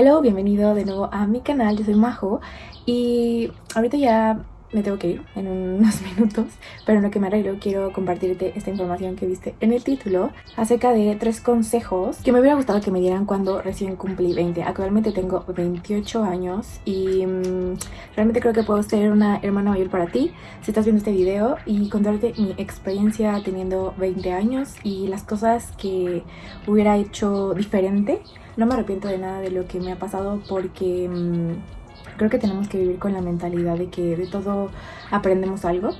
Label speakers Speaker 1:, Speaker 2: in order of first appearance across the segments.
Speaker 1: Hello, bienvenido de nuevo a mi canal, yo soy Majo y ahorita ya me tengo que ir en unos minutos, pero en lo que me arreglo quiero compartirte esta información que viste en el título acerca de tres consejos que me hubiera gustado que me dieran cuando recién cumplí 20. Actualmente tengo 28 años y mmm, realmente creo que puedo ser una hermana mayor para ti si estás viendo este video y contarte mi experiencia teniendo 20 años y las cosas que hubiera hecho diferente no me arrepiento de nada de lo que me ha pasado porque mmm, creo que tenemos que vivir con la mentalidad de que de todo aprendemos algo.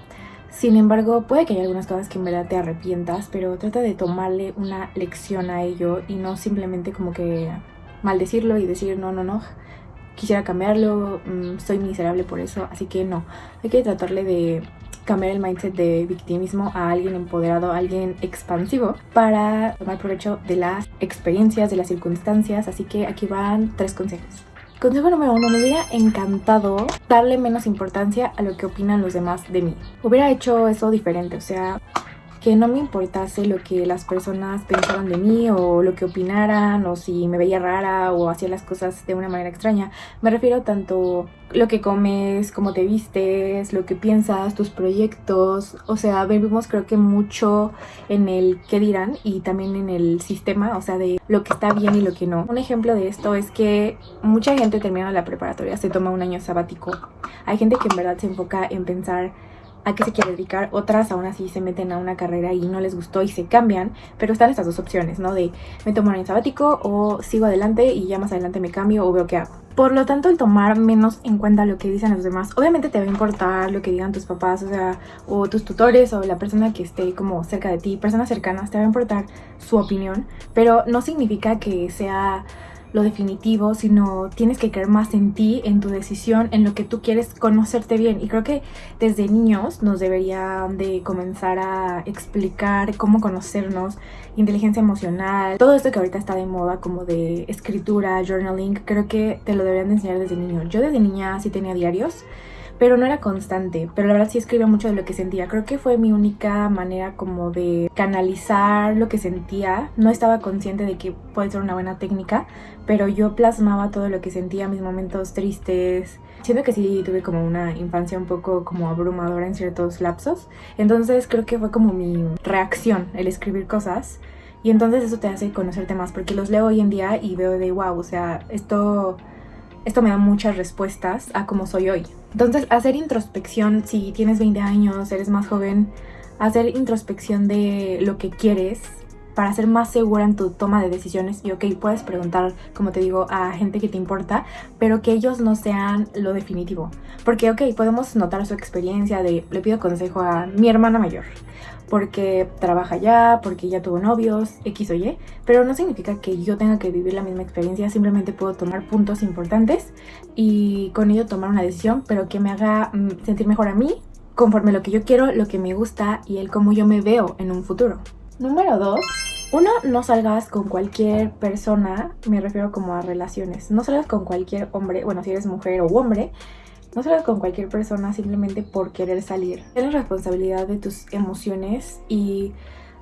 Speaker 1: Sin embargo, puede que haya algunas cosas que en verdad te arrepientas, pero trata de tomarle una lección a ello y no simplemente como que maldecirlo y decir no, no, no, quisiera cambiarlo, mmm, soy miserable por eso, así que no. Hay que tratarle de cambiar el mindset de victimismo a alguien empoderado, a alguien expansivo para tomar provecho de las experiencias, de las circunstancias. Así que aquí van tres consejos. Consejo número uno, me hubiera encantado darle menos importancia a lo que opinan los demás de mí. Hubiera hecho eso diferente, o sea, que no me importase lo que las personas pensaban de mí o lo que opinaran o si me veía rara o hacía las cosas de una manera extraña. Me refiero tanto lo que comes, cómo te vistes, lo que piensas, tus proyectos. O sea, vivimos creo que mucho en el qué dirán y también en el sistema, o sea, de lo que está bien y lo que no. Un ejemplo de esto es que mucha gente termina la preparatoria, se toma un año sabático. Hay gente que en verdad se enfoca en pensar a qué se quiere dedicar, otras aún así se meten a una carrera y no les gustó y se cambian, pero están estas dos opciones, ¿no? De me tomo un año sabático o sigo adelante y ya más adelante me cambio o veo qué hago. Por lo tanto, el tomar menos en cuenta lo que dicen los demás, obviamente te va a importar lo que digan tus papás, o sea, o tus tutores o la persona que esté como cerca de ti, personas cercanas, te va a importar su opinión, pero no significa que sea lo definitivo, sino tienes que creer más en ti, en tu decisión, en lo que tú quieres conocerte bien. Y creo que desde niños nos deberían de comenzar a explicar cómo conocernos, inteligencia emocional, todo esto que ahorita está de moda como de escritura, journaling, creo que te lo deberían de enseñar desde niño. Yo desde niña sí tenía diarios pero no era constante, pero la verdad sí escribía mucho de lo que sentía. Creo que fue mi única manera como de canalizar lo que sentía. No estaba consciente de que puede ser una buena técnica, pero yo plasmaba todo lo que sentía, mis momentos tristes. Siento que sí tuve como una infancia un poco como abrumadora en ciertos lapsos. Entonces creo que fue como mi reacción el escribir cosas. Y entonces eso te hace conocerte más, porque los leo hoy en día y veo de wow, o sea, esto esto me da muchas respuestas a cómo soy hoy. Entonces, hacer introspección, si tienes 20 años, eres más joven, hacer introspección de lo que quieres para ser más segura en tu toma de decisiones y ok, puedes preguntar, como te digo, a gente que te importa, pero que ellos no sean lo definitivo. Porque ok, podemos notar su experiencia de, le pido consejo a mi hermana mayor, porque trabaja ya, porque ya tuvo novios, X o Y, pero no significa que yo tenga que vivir la misma experiencia, simplemente puedo tomar puntos importantes y con ello tomar una decisión, pero que me haga mm, sentir mejor a mí, conforme lo que yo quiero, lo que me gusta y el cómo yo me veo en un futuro. Número 2. Uno, no salgas con cualquier persona, me refiero como a relaciones, no salgas con cualquier hombre, bueno, si eres mujer o hombre, no salgas con cualquier persona simplemente por querer salir. Ten la responsabilidad de tus emociones y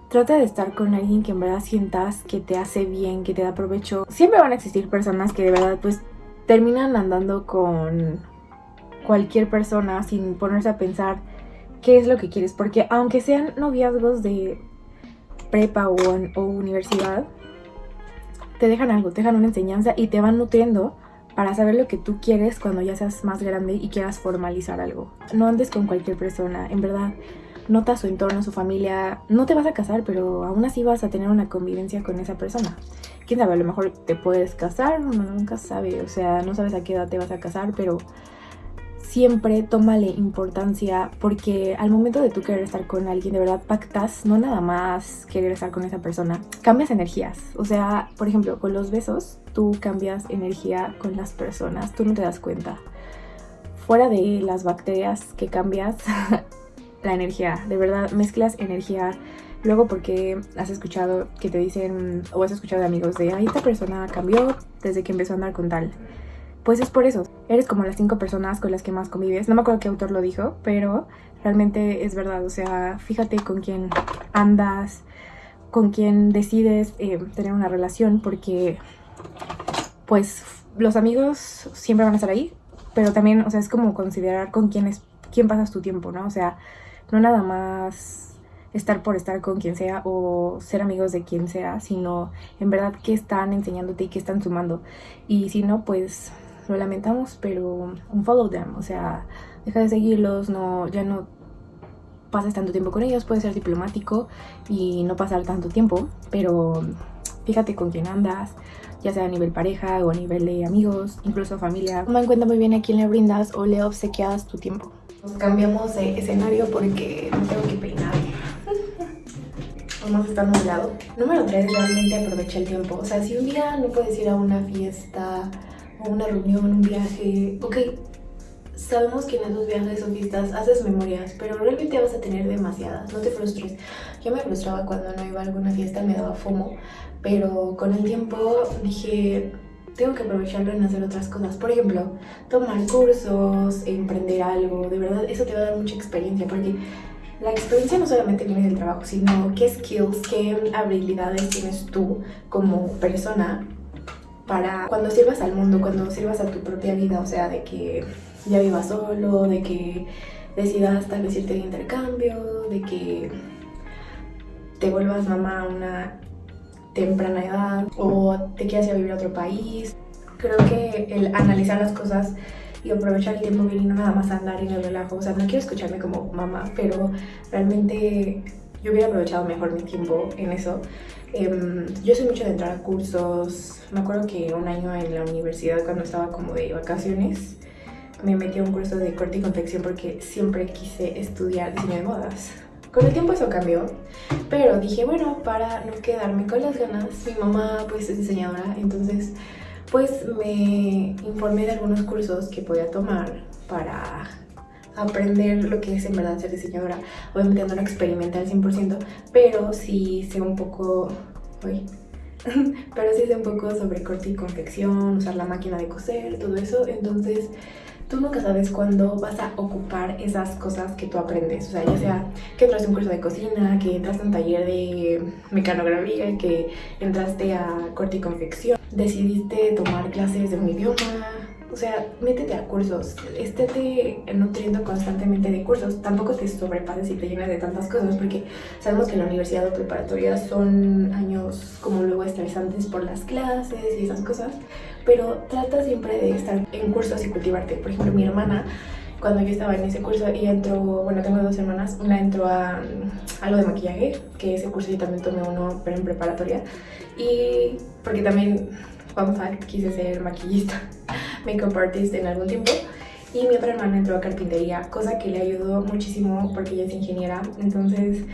Speaker 1: trata de estar con alguien que en verdad sientas que te hace bien, que te da provecho. Siempre van a existir personas que de verdad pues terminan andando con cualquier persona sin ponerse a pensar qué es lo que quieres. Porque aunque sean noviazgos de prepa o, universidad, te dejan algo, te dejan una enseñanza y te van nutriendo para saber lo que tú quieres cuando ya seas más grande y quieras formalizar algo. No andes con cualquier persona, en verdad. Nota su entorno, su familia. No te vas a casar, pero aún así vas a tener una convivencia con esa persona. Quién sabe, a lo mejor te puedes casar, uno nunca sabe. O sea, no sabes a qué edad te vas a casar, pero siempre tómale importancia porque al momento de tú querer estar con alguien, de verdad pactas, no nada más querer estar con esa persona, cambias energías. O sea, por ejemplo, con los besos, tú cambias energía con las personas, tú no te das cuenta. Fuera de las bacterias que cambias, la energía, de verdad, mezclas energía. Luego porque has escuchado que te dicen, o has escuchado de amigos de, ay, esta persona cambió desde que empezó a andar con tal pues es por eso. Eres como las cinco personas con las que más convives. No me acuerdo qué autor lo dijo, pero realmente es verdad. O sea, fíjate con quién andas, con quién decides eh, tener una relación, porque pues los amigos siempre van a estar ahí, pero también, o sea, es como considerar con quién, es, quién pasas tu tiempo, ¿no? O sea, no nada más estar por estar con quien sea o ser amigos de quien sea, sino en verdad qué están enseñándote y qué están sumando. Y si no, pues lo lamentamos, pero un follow them, o sea, deja de seguirlos, no, ya no pases tanto tiempo con ellos, puede ser diplomático y no pasar tanto tiempo, pero fíjate con quién andas, ya sea a nivel pareja o a nivel de amigos, incluso familia. Toma en cuenta muy bien a quién le brindas o le obsequias tu tiempo. Nos cambiamos de escenario porque no tengo que peinar. Vamos a estar nublado. Número 3, realmente aprovecha el tiempo. O sea, si un día no puedes ir a una fiesta o una reunión, un viaje, ok, sabemos que en esos viajes o fiestas haces memorias, pero realmente vas a tener demasiadas, no te frustres. Yo me frustraba cuando no iba a alguna fiesta, me daba fomo, pero con el tiempo dije, tengo que aprovecharlo en hacer otras cosas. Por ejemplo, tomar cursos, emprender algo, de verdad, eso te va a dar mucha experiencia, porque la experiencia no solamente viene del trabajo, sino qué skills, qué habilidades tienes tú como persona para cuando sirvas al mundo, cuando sirvas a tu propia vida, o sea, de que ya vivas solo, de que decidas tal vez irte de intercambio, de que te vuelvas mamá a una temprana edad o te quieras ir a vivir a otro país. Creo que el analizar las cosas y aprovechar el tiempo bien y no nada más andar en el relajo. O sea, no quiero escucharme como mamá, pero realmente yo hubiera aprovechado mejor mi tiempo en eso. Em, yo soy mucho de entrar a cursos. Me acuerdo que un año en la universidad, cuando estaba como de vacaciones, me metí a un curso de corte y confección porque siempre quise estudiar diseño de modas. Con el tiempo eso cambió, pero dije, bueno, para no quedarme con las ganas, mi mamá pues es diseñadora, entonces pues me informé de algunos cursos que podía tomar para aprender lo que es en verdad ser diseñadora. Obviamente no lo experimenté al 100%, pero sí sé un poco... Uy, pero sí sé un poco sobre corte y confección, usar la máquina de coser, todo eso, entonces tú nunca sabes cuándo vas a ocupar esas cosas que tú aprendes. O sea, ya sea que a un curso de cocina, que entraste a un taller de mecanografía, que entraste a corte y confección, decidiste tomar clases de un idioma. O sea, métete a cursos, estéte nutriendo constantemente de cursos. Tampoco te sobrepases y te llenes de tantas cosas porque sabemos que la universidad o preparatoria son años como luego estresantes por las clases y esas cosas pero trata siempre de estar en cursos y cultivarte. Por ejemplo, mi hermana, cuando yo estaba en ese curso, ella entró, bueno, tengo dos hermanas, una entró a, a lo de maquillaje, que ese curso yo también tomé uno, pero en preparatoria, y porque también, fun fact, quise ser maquillista, makeup artist en algún tiempo, y mi otra hermana entró a carpintería, cosa que le ayudó muchísimo porque ella es ingeniera, entonces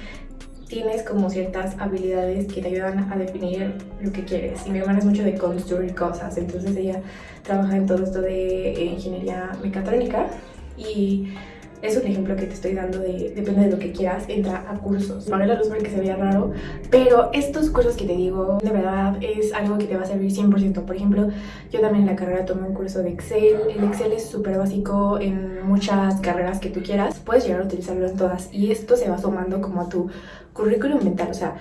Speaker 1: tienes como ciertas habilidades que te ayudan a definir lo que quieres. Y mi hermana es mucho de construir cosas, entonces ella trabaja en todo esto de ingeniería mecatrónica y es un ejemplo que te estoy dando de, depende de lo que quieras, entra a cursos. Vale la luz porque se veía raro, pero estos cursos que te digo, de verdad, es algo que te va a servir 100%. Por ejemplo, yo también en la carrera tomé un curso de Excel. El Excel es súper básico en muchas carreras que tú quieras. Puedes llegar a utilizarlo en todas y esto se va sumando como a tu currículum mental, o sea,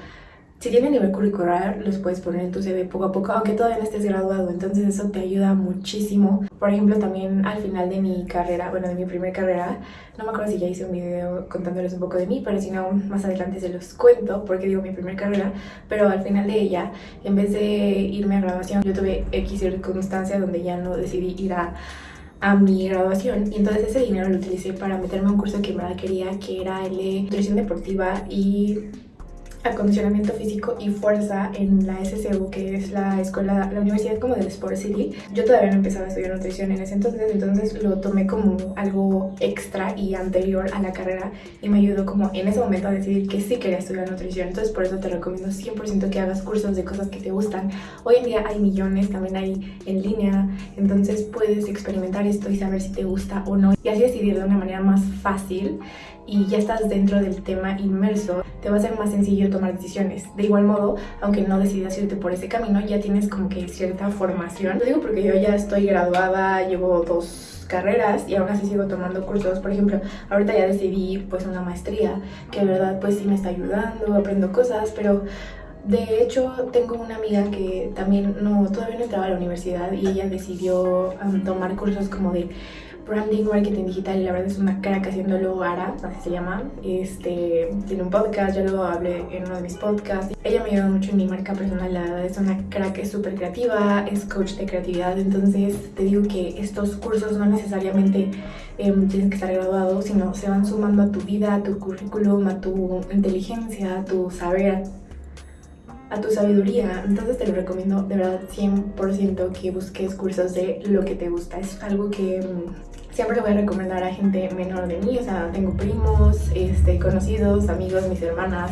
Speaker 1: si tienen nivel curricular, los puedes poner en tu CV poco a poco, aunque todavía no estés graduado, entonces eso te ayuda muchísimo. Por ejemplo, también al final de mi carrera, bueno, de mi primera carrera, no me acuerdo si ya hice un video contándoles un poco de mí, pero si no, más adelante se los cuento, porque digo mi primera carrera, pero al final de ella, en vez de irme a graduación, yo tuve X circunstancia donde ya no decidí ir a a mi graduación y entonces ese dinero lo utilicé para meterme a un curso que verdad quería que era el de nutrición deportiva y acondicionamiento físico y fuerza en la SCU, que es la escuela, la universidad como del Sport City. Yo todavía no empezaba a estudiar nutrición en ese entonces, entonces lo tomé como algo extra y anterior a la carrera y me ayudó como en ese momento a decidir que sí quería estudiar nutrición. Entonces por eso te recomiendo 100% que hagas cursos de cosas que te gustan. Hoy en día hay millones, también hay en línea, entonces puedes experimentar esto y saber si te gusta o no y así decidir de una manera más fácil y ya estás dentro del tema inmerso, te va a ser más sencillo tomar decisiones. De igual modo, aunque no decidas irte por ese camino, ya tienes como que cierta formación. Lo digo porque yo ya estoy graduada, llevo dos carreras y aún así sigo tomando cursos. Por ejemplo, ahorita ya decidí pues una maestría que de verdad pues sí me está ayudando, aprendo cosas, pero De hecho, tengo una amiga que también no, todavía no entraba a la universidad y ella decidió tomar cursos como de branding, marketing digital y la verdad es una crack haciéndolo Ara, así se llama. Este, tiene un podcast, ya lo hablé en uno de mis podcasts. Ella me ayuda mucho en mi marca personal, la verdad es una crack, es súper creativa, es coach de creatividad, entonces te digo que estos cursos no necesariamente em, tienes que estar graduado, sino se van sumando a tu vida, a tu currículum, a tu inteligencia, a tu saber, a tu sabiduría. Entonces te lo recomiendo de verdad 100% que busques cursos de lo que te gusta. Es algo que mm, siempre le voy a recomendar a gente menor de mí. O sea, tengo primos, este, conocidos, amigos, mis hermanas.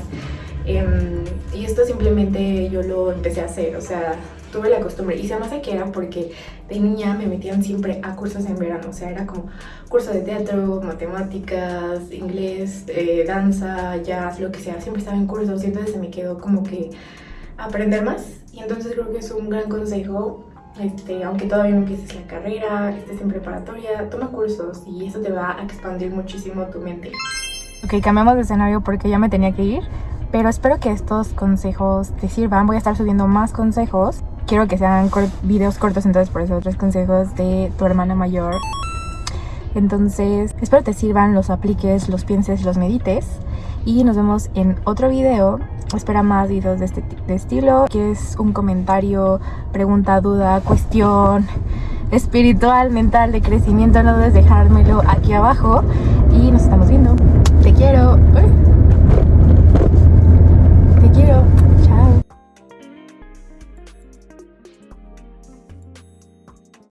Speaker 1: Em, y esto simplemente yo lo empecé a hacer. O sea, tuve la costumbre. Y se me hace que era porque de niña me metían siempre a cursos en verano. O sea, era como curso de teatro, matemáticas, inglés, eh, danza, jazz, lo que sea. Siempre estaba en cursos y entonces se me quedó como que aprender más. Y entonces creo que es un gran consejo, este, aunque todavía no empieces la carrera, estés en preparatoria, toma cursos y eso te va a expandir muchísimo tu mente.
Speaker 2: Ok, cambiamos de escenario porque ya me tenía que ir, pero espero que estos consejos te sirvan. Voy a estar subiendo más consejos. Quiero que sean videos cortos, entonces por eso tres consejos de tu hermana mayor. Entonces, espero te sirvan, los apliques, los pienses, los medites. Y nos vemos en otro video espera más videos de este de estilo. es un comentario, pregunta, duda, cuestión espiritual, mental, de crecimiento, no dudes dejármelo aquí abajo. Y nos estamos viendo. Te quiero.